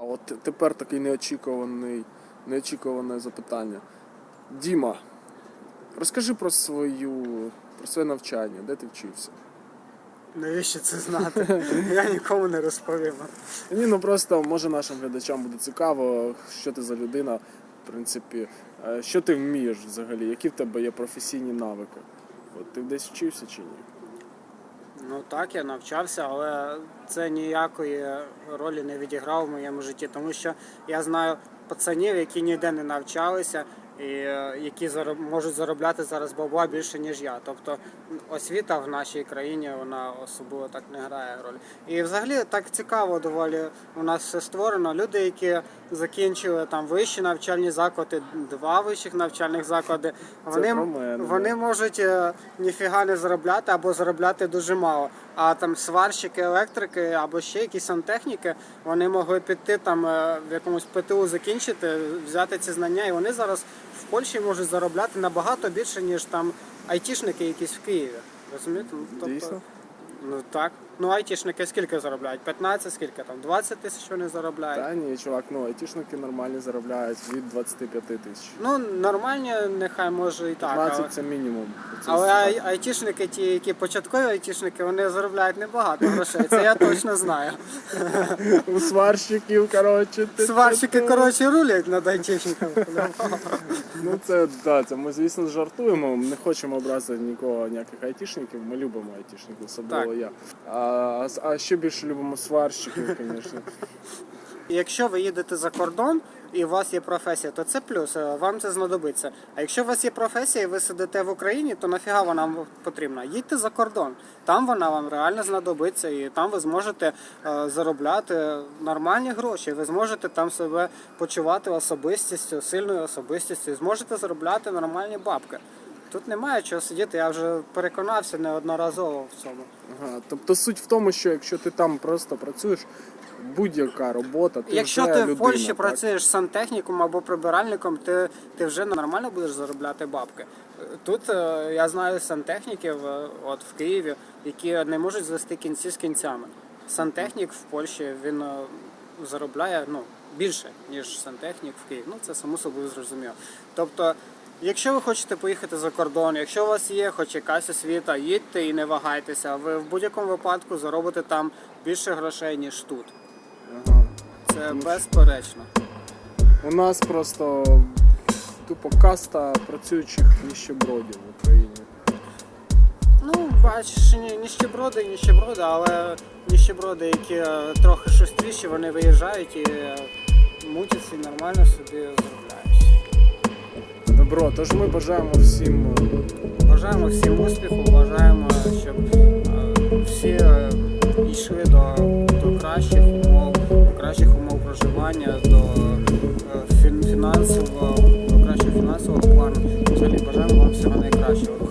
А от тепер такий неочікуваний, неочікуване запитання. Діма, розкажи про свою про своє навчання, де ти вчився? Навіщо це знати? Я нікому не розповім. Ні, ну просто може нашим глядачам буде цікаво, що ти за людина, в принципі, е, що ти вмієш взагалі, які в тебе є професійні навики. От ти десь вчився чи ні? Ну так, я навчався, але це ніякої ролі не відіграв в моєму житті, тому що я знаю пацанів, які ніде не навчалися і е, які зароб- можуть заробляти зараз бабла більше, ніж я. Тобто освіта в нашій країні вона особливо так не грає роль. І взагалі так цікаво доволі у нас все створено. Люди, які закінчили там вищі навчальні заклади, два вищих навчальних заклади, вони, вони можуть е, ніфіга не заробляти або заробляти дуже мало. А там сварщики, електрики або ще якісь сантехніки, вони могли піти там е, в якомусь ПТУ закінчити, взяти ці знання, і вони зараз в Польщі можуть заробляти набагато більше, ніж там айтішники якісь в Києві. Розумієте? Ну, тобто, Дійсно? Ну так. Ну айтішники скільки заробляють? 15, скільки там? 20 тисяч вони заробляють. Та ні, чувак, ну айтішники нормальні заробляють від 25 тисяч. Ну нормальні, нехай може і так. 15 Але... це мінімум. Це Але ай- айтішники, ті, які початкові айтішники, вони заробляють небагато грошей. Це я точно знаю. У сварщиків, коротше. ти- Сварщики, коротше, рулять над айтішниками. Ну це да, це ми звісно жартуємо. Не хочемо образити нікого, ніяких айтішників. Ми любимо айтішників, особливо Так. я. А, а ще більше любимо сварщиків, звісно. Якщо ви їдете за кордон і у вас є професія, то це плюс, е, вам це знадобиться. А якщо у вас є професія і ви сидите в Україні, то нафіга вона вам потрібна? Їдьте за кордон. Там вона вам реально знадобиться, і там ви зможете е, заробляти нормальні гроші. Ви зможете там себе почувати особистістю, сильною особистістю, і зможете заробляти нормальні бабки. Тут немає чого сидіти, я вже переконався неодноразово в цьому. Ага, тобто суть в тому, що якщо ти там просто працюєш, будь-яка робота, ти Якщо вже ти людина, в Польщі так? працюєш сантехніком або прибиральником, ти, ти вже нормально будеш заробляти бабки. Тут е, я знаю сантехніків е, от в Києві, які не можуть звести кінці з кінцями. Сантехнік в Польщі він е, заробляє ну, більше, ніж сантехнік в Києві. Ну це само собою зрозуміло. Тобто, якщо ви хочете поїхати за кордон, якщо у вас є хоч якась освіта, їдьте і не вагайтеся. Ви в будь-якому випадку заробите там більше грошей, ніж тут. Ага. Це безперечно. У нас просто тупо каста працюючих ніщебродів в Україні. Ну, бачиш, ні, ніщеброди, ніщеброди, але ніщеброди, які е, трохи шустріші, вони виїжджають і е, мутяться і нормально собі заробляють. Добро, тож ми бажаємо всім е, Бажаємо всім успіху, бажаємо, щоб е, всі е, йшли до, до кращих умов, до кращих умов проживання, до фінансового, до кращого фінансового плану. Взагалі бажаємо вам всього найкращого.